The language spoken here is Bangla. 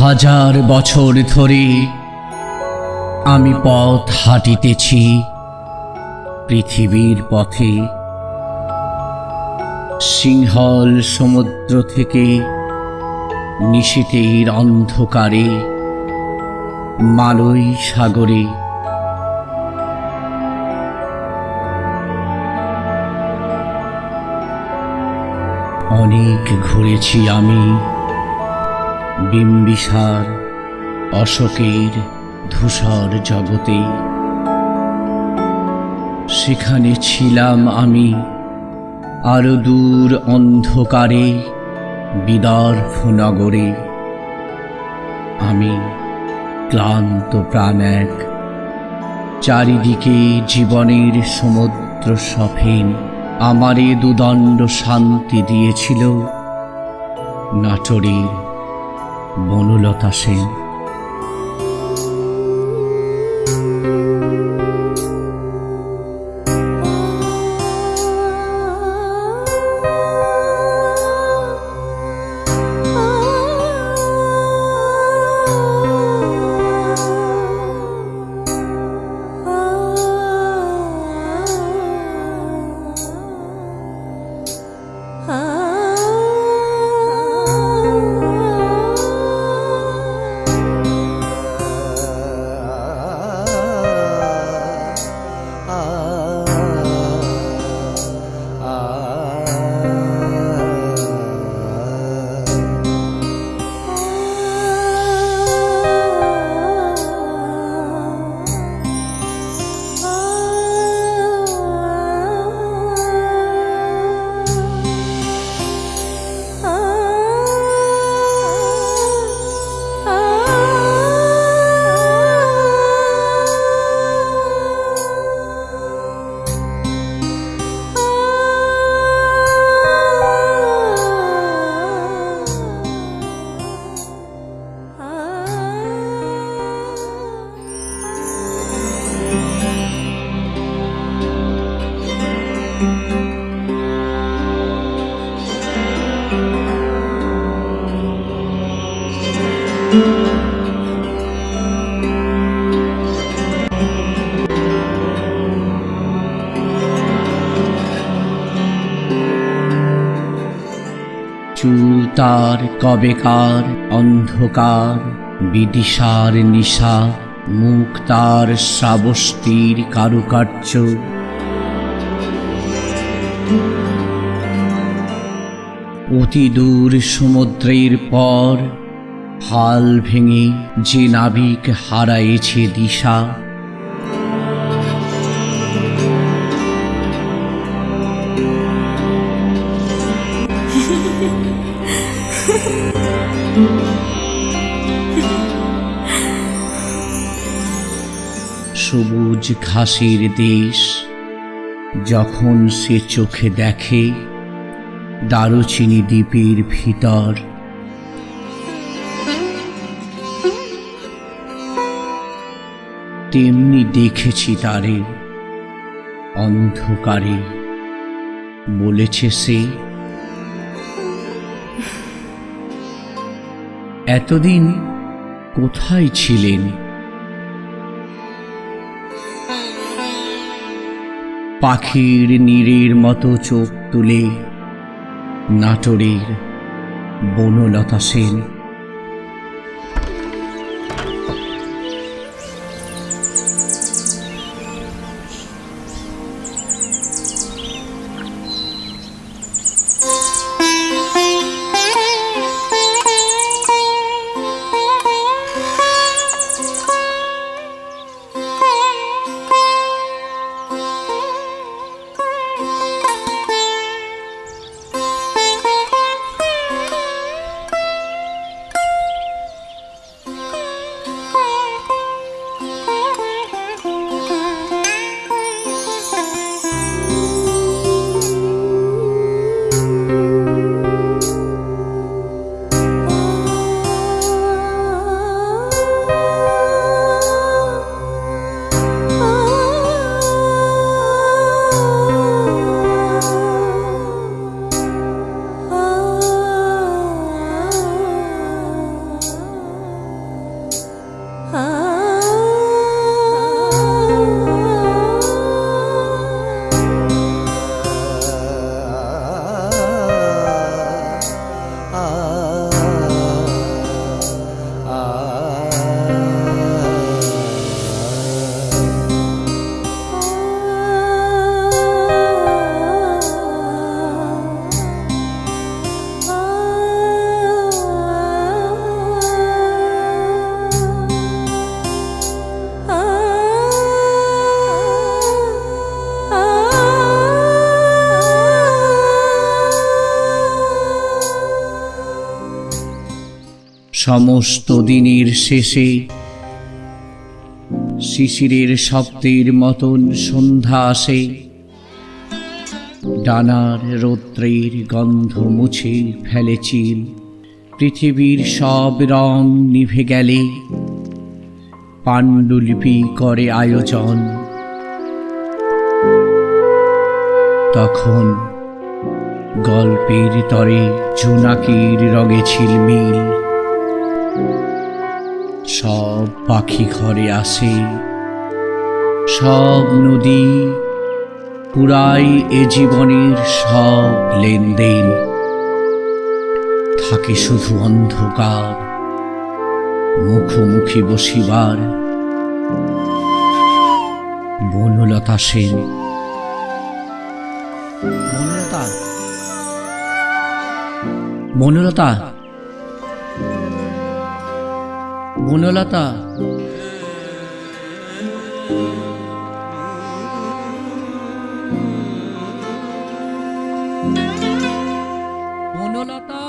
হাজার বছর ধরে আমি পথ হাঁটিতেছি পৃথিবীর পথে। সিংহল সমুদ্র থেকে নিশীতের অন্ধকারে মালই সাগরে। অনেক ঘুরেছি আমি বিম্বিসার, অশোকের ধূসর জগতে। সেখানে ছিলাম আমি আরও দূর অন্ধকারে বিদর্ভ নগরে আমি ক্লান্ত প্রাণ এক, চারিদিকে জীবনের সমুদ্র সফেন, আমারে দুদণ্ড শান্তি দিয়েছিল নাটোরের বনলতা সেন। তার কবেকার, অন্ধকার, বিদিশার নিশা মুখ তার শ্রাবস্তির কারুকার্য। অতি দূর সমুদ্রের পর, হাল ভেঙে যে নাবিক হারাইছে দিশা সবুজ ঘাসের দেশ, যখন সে চোখে দেখে, দারুচিনি দ্বীপের ভিতর। তেমনি দেখেছি তারে, অন্ধকারে, বলেছে সে। এতদিন কোথায় ছিলেন? পাখির নীরের মতো চোখ তুলে নাটোরের বনলতা সেন। সমস্ত দিনের শেষে শিশিরের শব্দের মতন সন্ধ্যা আসে। ডানার রৌদ্রের গন্ধ মুছে ফেলে চিল। পৃথিবীর সব রং নিভে গেলে পাণ্ডুলিপি করে আয়োজন। তখন গল্পের তরে জোনাকির রঙে ছিলমিল সব পাখি ঘরে আসে, সব নদী পুরাই এ জীবনের সব লেনদেন। থাকে শুধু অন্ধকার, মুখোমুখি বসিবার। বনলতা সেন। বনলতা? বনলতা? বনলতা বনলতা